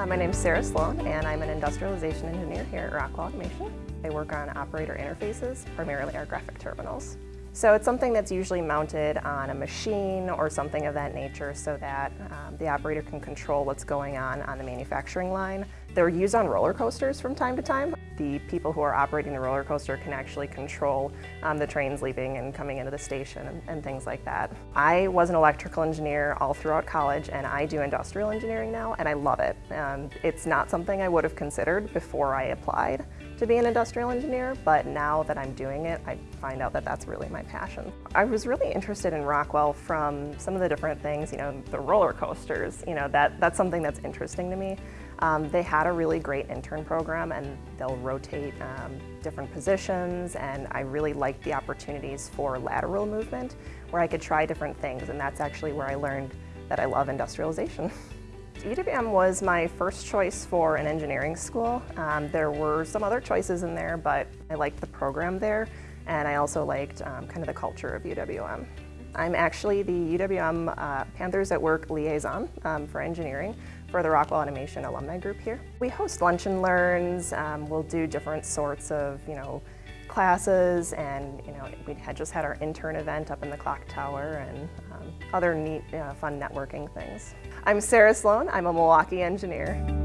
Hi, my name is Sarah Sloan and I'm an industrialization engineer here at Rockwell Automation. I work on operator interfaces, primarily our graphic terminals. So it's something that's usually mounted on a machine or something of that nature so that um, the operator can control what's going on on the manufacturing line. They're used on roller coasters from time to time. The people who are operating the roller coaster can actually control um, the trains leaving and coming into the station and, and, things like that. I was an electrical engineer all throughout college and I do industrial engineering now and I love it. Um, it's not something I would have considered before I applied to be an industrial engineer, but now that I'm doing it, I find out that that's really my passion. I was really interested in Rockwell from some of the different things, you know, the roller coasters, you know, that, that's something that's interesting to me. Um, they had a really great intern program and they'll rotate um, different positions and I really liked the opportunities for lateral movement where I could try different things and that's actually where I learned that I love industrialization. UWM was my first choice for an engineering school. Um, there were some other choices in there, but I liked the program there, and I also liked um, kind of the culture of UWM. I'm actually the UWM uh, Panthers at Work liaison um, for engineering for the Rockwell Automation alumni group here. We host lunch and learns, um, we'll do different sorts of, you know, classes and you know we had just had our intern event up in the clock tower and um, other neat uh, fun networking things. I'm Sarah Sloan, I'm a Milwaukee engineer.